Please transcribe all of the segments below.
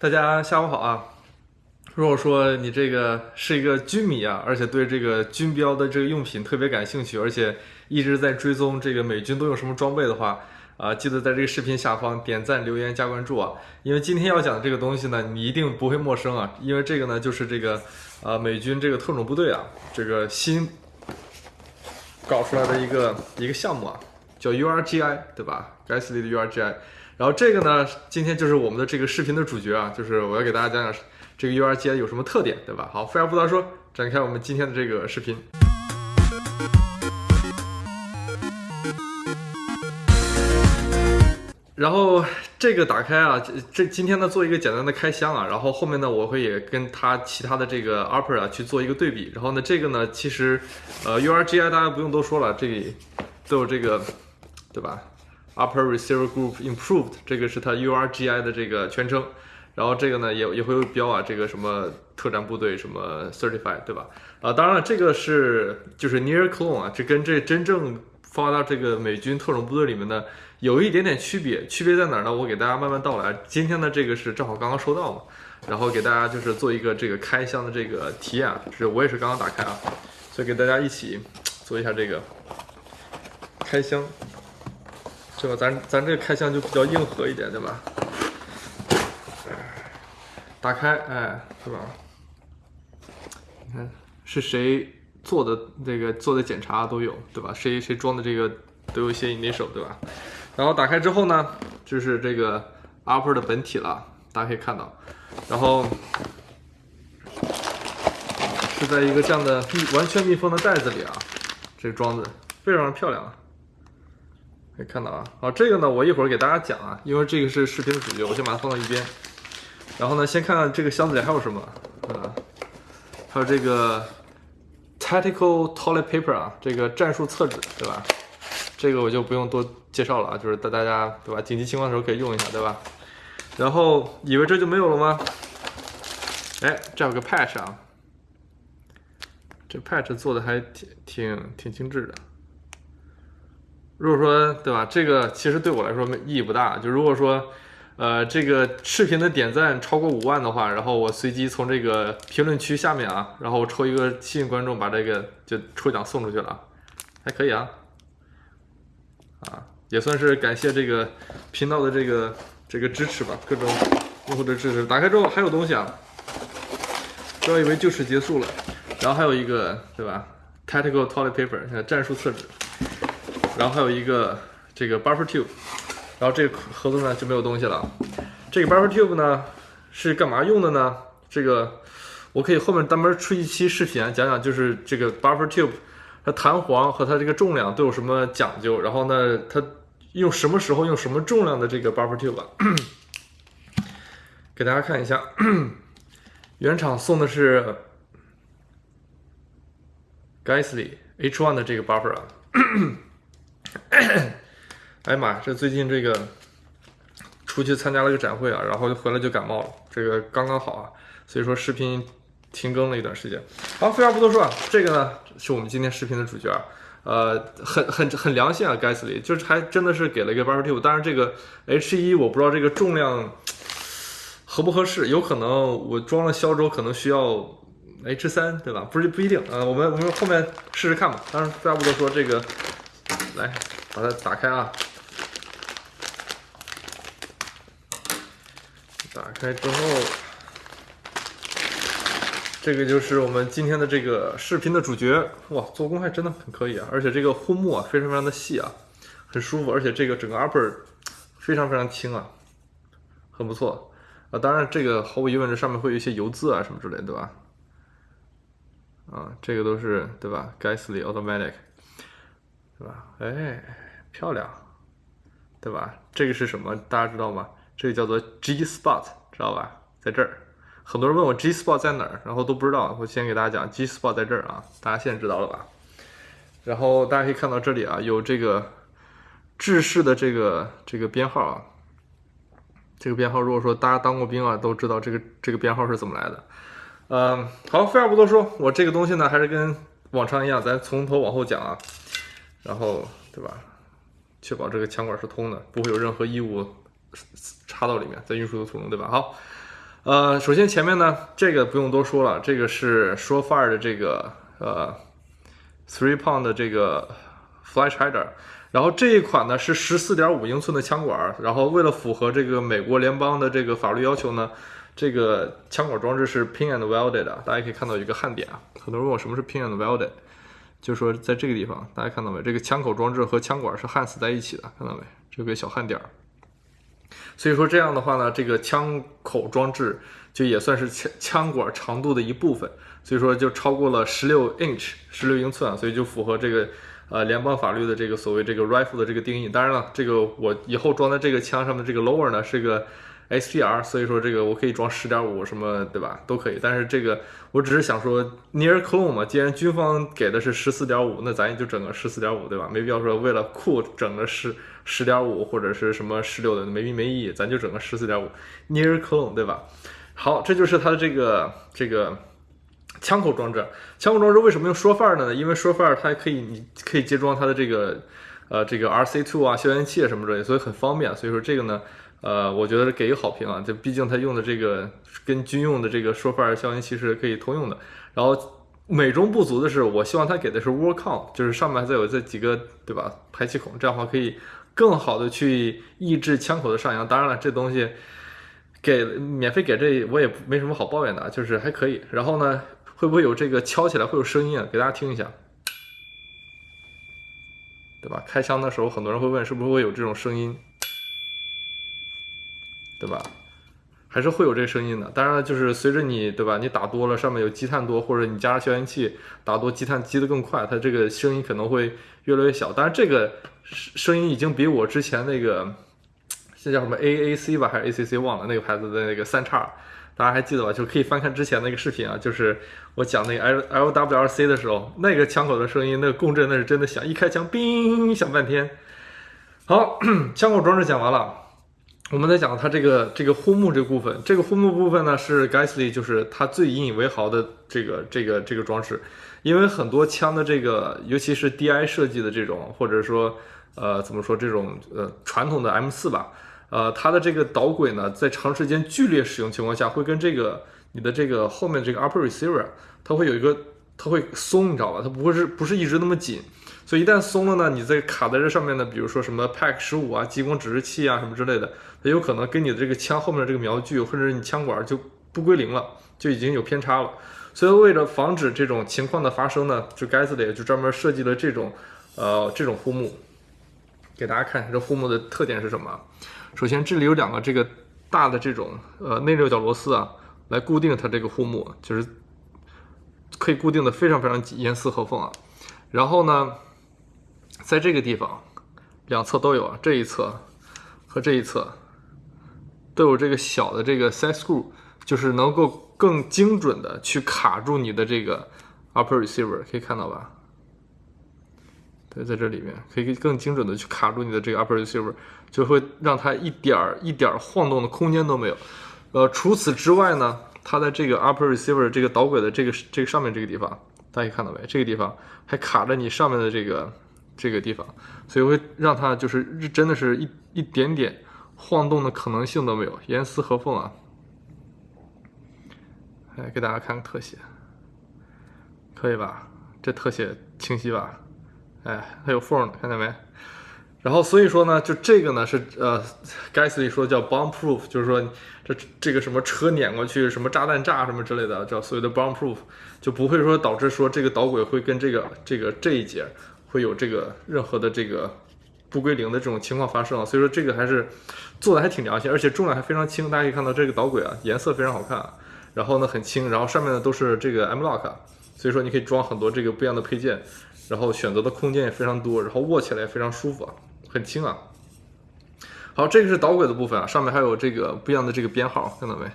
大家下午好啊！如果说你这个是一个军迷啊，而且对这个军标的这个用品特别感兴趣，而且一直在追踪这个美军都用什么装备的话，啊，记得在这个视频下方点赞、留言、加关注啊！因为今天要讲的这个东西呢，你一定不会陌生啊，因为这个呢就是这个呃美军这个特种部队啊，这个新搞出来的一个一个项目啊，叫 URGI 对吧？该死的 URGI。然后这个呢，今天就是我们的这个视频的主角啊，就是我要给大家讲讲这个 URGI 有什么特点，对吧？好，废话不多说，展开我们今天的这个视频。然后这个打开啊，这这今天呢做一个简单的开箱啊，然后后面呢我会也跟它其他的这个 Upper 啊去做一个对比。然后呢这个呢其实呃 URGI 大家不用多说了，这里都有这个，对吧？Upper Receiver Group Improved，这个是它 URGI 的这个全称，然后这个呢也也会标啊，这个什么特战部队什么 Certified，对吧？啊，当然了，这个是就是 Near Clone 啊，这跟这真正发到这个美军特种部队里面呢有一点点区别，区别在哪儿呢？我给大家慢慢道来。今天呢这个是正好刚刚收到嘛，然后给大家就是做一个这个开箱的这个体验，是我也是刚刚打开啊，所以给大家一起做一下这个开箱。对吧咱咱这个开箱就比较硬核一点，对吧？打开，哎，是吧？你看是谁做的这个做的检查都有，对吧？谁谁装的这个都有一些泥手对吧？然后打开之后呢，就是这个 upper 的本体了，大家可以看到，然后是在一个这样的密完全密封的袋子里啊，这个装的非常漂亮。啊可以看到啊，好，这个呢，我一会儿给大家讲啊，因为这个是视频的主角，我先把它放到一边。然后呢，先看看这个箱子里还有什么啊？还有这个 tactical toilet paper 啊，这个战术厕纸，对吧？这个我就不用多介绍了啊，就是大大家对吧？紧急情况的时候可以用一下，对吧？然后以为这就没有了吗？哎，这有个 patch 啊，这 patch 做的还挺挺挺精致的。如果说对吧，这个其实对我来说意义不大。就如果说，呃，这个视频的点赞超过五万的话，然后我随机从这个评论区下面啊，然后我抽一个幸运观众，把这个就抽奖送出去了，还可以啊，啊，也算是感谢这个频道的这个这个支持吧，各种用户的支持。打开之后还有东西啊，不要以为就此结束了，然后还有一个对吧，tactical toilet paper，战术厕纸。然后还有一个这个 buffer tube，然后这个盒子呢就没有东西了。这个 buffer tube 呢是干嘛用的呢？这个我可以后面专门出一期视频讲讲，就是这个 buffer tube 它弹簧和它这个重量都有什么讲究。然后呢，它用什么时候用什么重量的这个 buffer tube，给大家看一下，原厂送的是 Geissele H1 的这个 buffer 啊。哎呀妈呀，这最近这个出去参加了个展会啊，然后就回来就感冒了，这个刚刚好啊，所以说视频停更了一段时间。好，废话不多说啊，这个呢是我们今天视频的主角，呃，很很很良心啊，盖茨里就是还真的是给了一个 buffer tube，当然这个 H 一我不知道这个重量合不合适，有可能我装了销之后可能需要 H 三，对吧？不是不一定啊，我们我们后面试试看吧。当然废话不多说，这个。来，把它打开啊！打开之后，这个就是我们今天的这个视频的主角。哇，做工还真的很可以啊！而且这个护木啊，非常非常的细啊，很舒服。而且这个整个 upper 非常非常轻啊，很不错啊。当然，这个毫无疑问，这上面会有一些油渍啊什么之类的，对吧？啊，这个都是对吧？Gasly Automatic。是吧？哎，漂亮，对吧？这个是什么？大家知道吗？这个叫做 G Spot，知道吧？在这儿，很多人问我 G Spot 在哪儿，然后都不知道。我先给大家讲，G Spot 在这儿啊，大家现在知道了吧？然后大家可以看到这里啊，有这个制式的这个这个编号啊。这个编号，如果说大家当过兵啊，都知道这个这个编号是怎么来的。嗯，好，废话不多说，我这个东西呢，还是跟往常一样，咱从头往后讲啊。然后，对吧？确保这个枪管是通的，不会有任何异物插到里面，在运输的途中，对吧？好，呃，首先前面呢，这个不用多说了，这个是 Surefire 的这个呃 three pound 的这个 flash hider，然后这一款呢是十四点五英寸的枪管，然后为了符合这个美国联邦的这个法律要求呢，这个枪管装置是 pin and welded 的，大家可以看到一个焊点啊，很多人问我什么是 pin and welded，就说在这个地方，大家看到没？这个枪口装置和枪管是焊死在一起的，看到没？这个小焊点儿。所以说这样的话呢，这个枪口装置就也算是枪枪管长度的一部分，所以说就超过了十六 inch 十六英寸啊，所以就符合这个呃联邦法律的这个所谓这个 rifle 的这个定义。当然了，这个我以后装在这个枪上面这个 lower 呢是个 SPR，所以说这个我可以装十点五什么对吧都可以。但是这个我只是想说 near clone 嘛，既然军方给的是十四点五，那咱也就整个十四点五对吧？没必要说为了酷整个十。十点五或者是什么十六的没没意义，咱就整个十四点五 near clone 对吧？好，这就是它的这个这个枪口装置。枪口装置为什么用说范儿呢？因为说范儿它可以你可以接装它的这个呃这个 R C two 啊消音器啊什么之类，所以很方便。所以说这个呢，呃，我觉得给一个好评啊。就毕竟它用的这个跟军用的这个说法消音器是可以通用的。然后美中不足的是，我希望它给的是 w o r c o m 就是上面再有这几个对吧排气孔，这样的话可以。更好的去抑制枪口的上扬，当然了，这东西给免费给这我也没什么好抱怨的，就是还可以。然后呢，会不会有这个敲起来会有声音啊？给大家听一下，对吧？开枪的时候，很多人会问是不是会有这种声音，对吧？还是会有这个声音的。当然了，就是随着你对吧，你打多了，上面有积碳多，或者你加上消烟器打多，积碳积得更快，它这个声音可能会越来越小。当然这个。声音已经比我之前那个，这叫什么 A A C 吧，还是 A C C 忘了那个牌子的那个三叉，大家还记得吧？就可以翻看之前那个视频啊，就是我讲那个 L L W R C 的时候，那个枪口的声音，那个共振那是真的响，一开枪，冰响半天。好，枪口装置讲完了，我们再讲它这个这个护木这部分，这个护木部分呢是 g a s l y 就是它最引以为豪的这个这个这个装饰，因为很多枪的这个，尤其是 D I 设计的这种，或者说呃，怎么说这种呃传统的 M 四吧，呃，它的这个导轨呢，在长时间剧烈使用情况下，会跟这个你的这个后面这个 upper receiver，它会有一个，它会松，你知道吧？它不会是不是一直那么紧，所以一旦松了呢，你在卡在这上面呢，比如说什么 Pack 十五啊、激光指示器啊什么之类的，它有可能跟你的这个枪后面的这个瞄具或者是你枪管就不归零了，就已经有偏差了。所以为了防止这种情况的发生呢，就该死的就专门设计了这种呃这种护木。给大家看这护木的特点是什么？首先这里有两个这个大的这种呃内六角螺丝啊，来固定它这个护木，就是可以固定的非常非常严丝合缝啊。然后呢，在这个地方两侧都有啊，这一侧和这一侧都有这个小的这个 side screw，就是能够更精准的去卡住你的这个 upper receiver，可以看到吧？对，在这里面可以更精准的去卡住你的这个 upper receiver，就会让它一点儿一点儿晃动的空间都没有。呃，除此之外呢，它在这个 upper receiver 这个导轨的这个这个上面这个地方，大家看到没？这个地方还卡着你上面的这个这个地方，所以会让它就是真的是一一点点晃动的可能性都没有，严丝合缝啊！来给大家看个特写，可以吧？这特写清晰吧？哎，还有缝呢，看见没？然后所以说呢，就这个呢是呃，该死里说叫 bomb proof，就是说这这个什么车碾过去，什么炸弹炸什么之类的，叫所谓的 bomb proof，就不会说导致说这个导轨会跟这个这个这一节会有这个任何的这个不归零的这种情况发生。所以说这个还是做的还挺良心，而且重量还非常轻。大家可以看到这个导轨啊，颜色非常好看，然后呢很轻，然后上面呢都是这个 M lock，所以说你可以装很多这个不一样的配件。然后选择的空间也非常多，然后握起来也非常舒服啊，很轻啊。好，这个是导轨的部分啊，上面还有这个不一样的这个编号，看到没？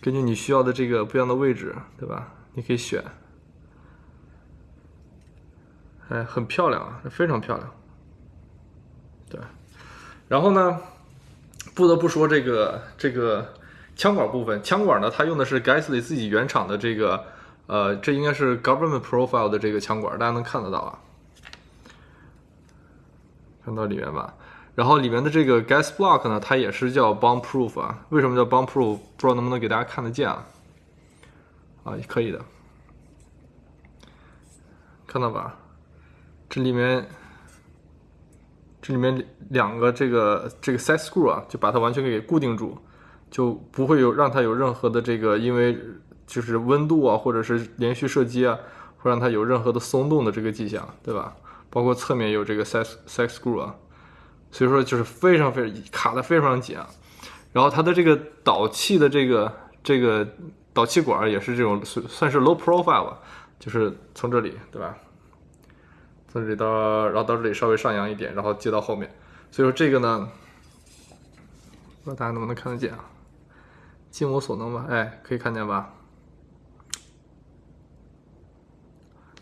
根据你需要的这个不一样的位置，对吧？你可以选。哎，很漂亮啊，非常漂亮。对，然后呢，不得不说这个这个枪管部分，枪管呢，它用的是 g a s l y 自己原厂的这个。呃，这应该是 Government Profile 的这个枪管，大家能看得到啊，看到里面吧。然后里面的这个 gas block 呢，它也是叫 bomb proof 啊。为什么叫 bomb proof？不知道能不能给大家看得见啊？啊，可以的，看到吧？这里面这里面两个这个这个 set screw 啊，就把它完全给固定住，就不会有让它有任何的这个因为就是温度啊，或者是连续射击啊，会让它有任何的松动的这个迹象，对吧？包括侧面有这个 set set screw 啊。所以说就是非常非常卡的非常紧啊，然后它的这个导气的这个这个导气管也是这种算算是 low profile 吧，就是从这里对吧，从这里到然后到这里稍微上扬一点，然后接到后面，所以说这个呢，不知道大家能不能看得见啊？尽我所能吧，哎，可以看见吧？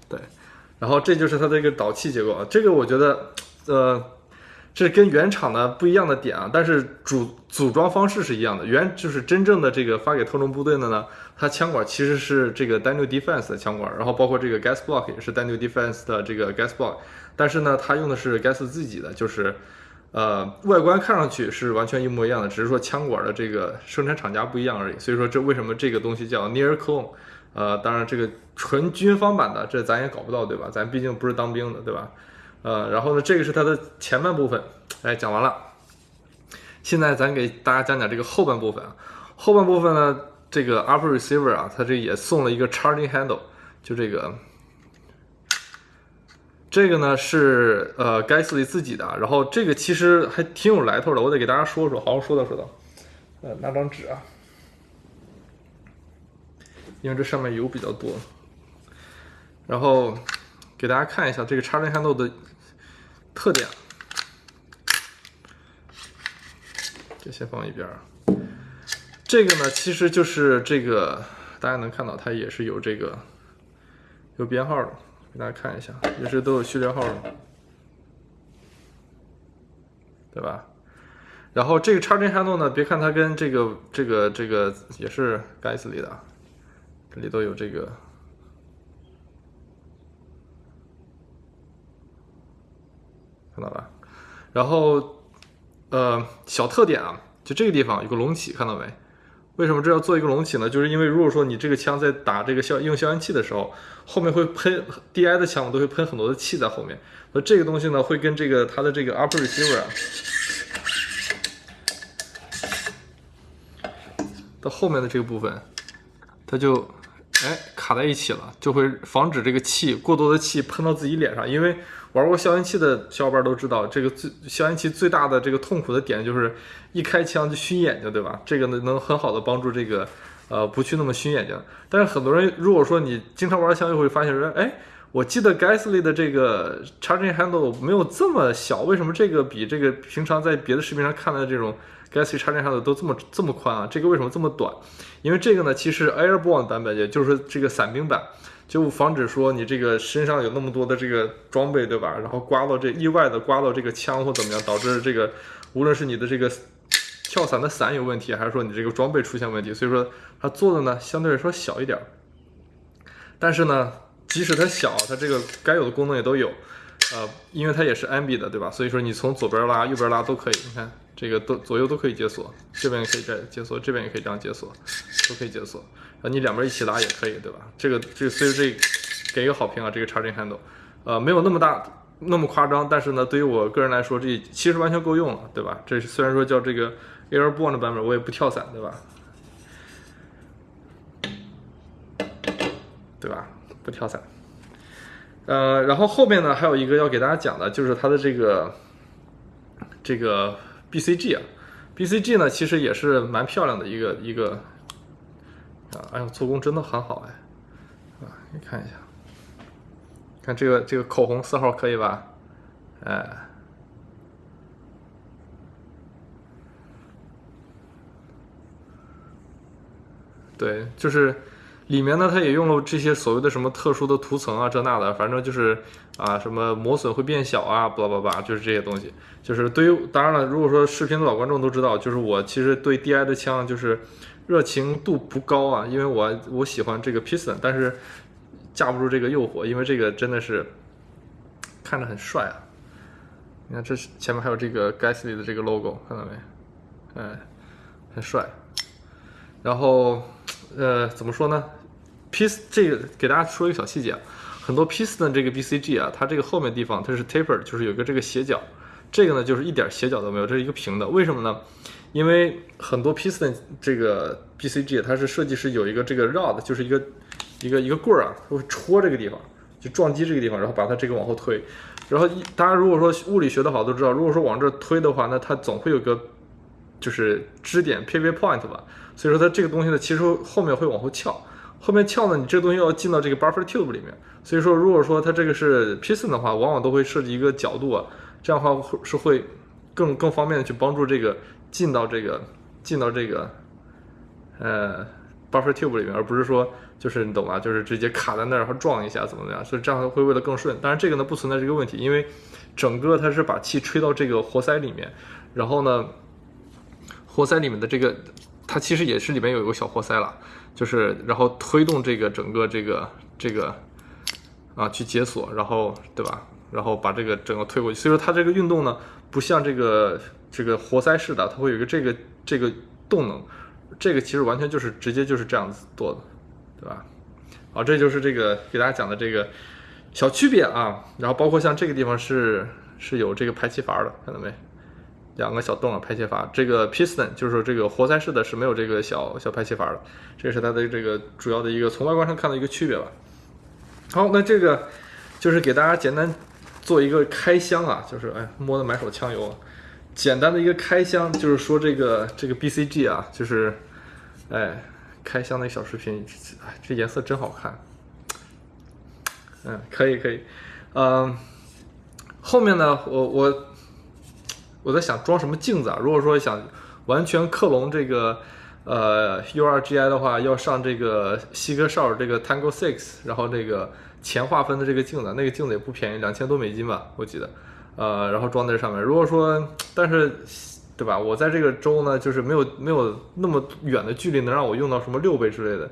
对，然后这就是它的一个导气结构啊，这个我觉得呃。这跟原厂的不一样的点啊，但是组组装方式是一样的。原就是真正的这个发给特种部队的呢，它枪管其实是这个 Daniel Defense 的枪管，然后包括这个 gas block 也是 Daniel Defense 的这个 gas block，但是呢，它用的是 gas 自己的，就是呃外观看上去是完全一模一样的，只是说枪管的这个生产厂家不一样而已。所以说这为什么这个东西叫 near clone？呃，当然这个纯军方版的这咱也搞不到，对吧？咱毕竟不是当兵的，对吧？呃，然后呢，这个是它的前半部分，哎，讲完了。现在咱给大家讲讲这个后半部分啊。后半部分呢，这个 upper receiver 啊，它这也送了一个 charging handle，就这个，这个呢是呃 g a s l y 自己的，然后这个其实还挺有来头的，我得给大家说说，好好说道说道。呃，拿张纸啊，因为这上面油比较多，然后给大家看一下这个 charging handle 的。特点，这先放一边儿。这个呢，其实就是这个，大家能看到它也是有这个有编号的，给大家看一下，也是都有序列号的，对吧？然后这个插针 handle 呢，别看它跟这个这个这个也是盖子里的，这里都有这个。看到吧，然后，呃，小特点啊，就这个地方有个隆起，看到没？为什么这要做一个隆起呢？就是因为如果说你这个枪在打这个消用消音器的时候，后面会喷 DI 的枪我都会喷很多的气在后面，那这个东西呢会跟这个它的这个 upper receiver 啊，到后面的这个部分，它就哎卡在一起了，就会防止这个气过多的气喷到自己脸上，因为。玩过消音器的小伙伴都知道，这个最消音器最大的这个痛苦的点就是一开枪就熏眼睛，对吧？这个呢能很好的帮助这个呃不去那么熏眼睛。但是很多人如果说你经常玩枪，就会发现说，哎，我记得 Gasly 的这个 charging handle 没有这么小，为什么这个比这个平常在别的视频上看到的这种 Gasly charging handle 都这么这么宽啊？这个为什么这么短？因为这个呢，其实 airborne 版本，也就是这个伞兵版。就防止说你这个身上有那么多的这个装备，对吧？然后刮到这意外的刮到这个枪或怎么样，导致这个无论是你的这个跳伞的伞有问题，还是说你这个装备出现问题，所以说它做的呢相对来说小一点。但是呢，即使它小，它这个该有的功能也都有。呃，因为它也是 MB 的，对吧？所以说你从左边拉、右边拉都可以。你看这个都左右都可以解锁，这边也可以这解锁，这边也可以这样解锁，都可以解锁。啊，你两边一起拉也可以，对吧？这个这所以这给一个好评啊，这个 charging handle，呃，没有那么大那么夸张，但是呢，对于我个人来说，这其实完全够用了，对吧？这虽然说叫这个 airborne 的版本，我也不跳伞，对吧？对吧？不跳伞。呃，然后后面呢，还有一个要给大家讲的，就是它的这个这个 BCG 啊，BCG 呢，其实也是蛮漂亮的一个一个。啊，哎呦，做工真的很好哎！啊，你看一下，看这个这个口红色号可以吧？哎，对，就是里面呢，它也用了这些所谓的什么特殊的涂层啊，这那的，反正就是啊，什么磨损会变小啊，巴拉巴拉，就是这些东西。就是对于当然了，如果说视频的老观众都知道，就是我其实对 DI 的枪就是。热情度不高啊，因为我我喜欢这个 piston，但是架不住这个诱惑，因为这个真的是看着很帅啊。你看这前面还有这个 Gasly 的这个 logo，看到没？哎，很帅。然后呃，怎么说呢？P 这个给大家说一个小细节啊，很多 Piston 这个 BCG 啊，它这个后面地方它是 taper，就是有一个这个斜角，这个呢就是一点斜角都没有，这是一个平的。为什么呢？因为很多 Piston 这个 BCG 它是设计师有一个这个 rod，就是一个一个一个棍儿啊，会戳这个地方，就撞击这个地方，然后把它这个往后推。然后一大家如果说物理学的好都知道，如果说往这推的话，那它总会有个就是支点 pivot point 吧。所以说它这个东西呢，其实后面会往后翘，后面翘呢，你这个东西要进到这个 buffer tube 里面。所以说如果说它这个是 piston 的话，往往都会设计一个角度啊，这样的话是会更更方便的去帮助这个进到这个进到这个呃 buffer tube 里面，而不是说就是你懂吗？就是直接卡在那儿然后撞一下怎么怎么样，所以这样会为了更顺。当然这个呢不存在这个问题，因为整个它是把气吹到这个活塞里面，然后呢活塞里面的这个。它其实也是里面有一个小活塞了，就是然后推动这个整个这个这个啊去解锁，然后对吧？然后把这个整个推过去。所以说它这个运动呢，不像这个这个活塞式的，它会有一个这个这个动能，这个其实完全就是直接就是这样子做的，对吧？好，这就是这个给大家讲的这个小区别啊。然后包括像这个地方是是有这个排气阀的，看到没？两个小洞啊，排气阀。这个 piston 就是这个活塞式的是没有这个小小排气阀的，这是它的这个主要的一个从外观上看到一个区别吧。好，那这个就是给大家简单做一个开箱啊，就是哎摸的满手枪油，简单的一个开箱，就是说这个这个 BCG 啊，就是哎开箱的小视频，哎这颜色真好看，嗯可以可以，嗯后面呢我我。我在想装什么镜子啊？如果说想完全克隆这个呃 URGI 的话，要上这个西格少这个 Tango Six，然后这个前划分的这个镜子，那个镜子也不便宜，两千多美金吧，我记得。呃，然后装在这上面。如果说，但是对吧？我在这个州呢，就是没有没有那么远的距离能让我用到什么六倍之类的，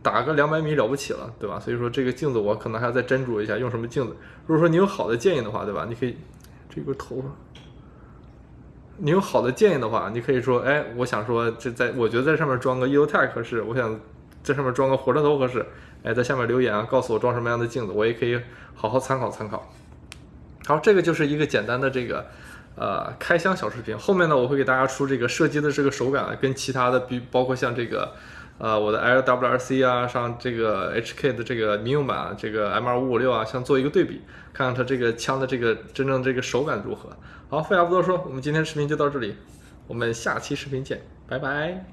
打个两百米了不起了，对吧？所以说这个镜子我可能还要再斟酌一下用什么镜子。如果说你有好的建议的话，对吧？你可以这个头发。你有好的建议的话，你可以说，哎，我想说，这在我觉得在上面装个 EOTech 合适，我想在上面装个火车头合适，哎，在下面留言啊，告诉我装什么样的镜子，我也可以好好参考参考。好，这个就是一个简单的这个呃开箱小视频，后面呢我会给大家出这个射击的这个手感，跟其他的比，包括像这个呃，我的 LWRC 啊，上这个 HK 的这个民用版，这个 M 二五五六啊，想做一个对比，看看它这个枪的这个真正这个手感如何。好，废话不多说，我们今天视频就到这里，我们下期视频见，拜拜。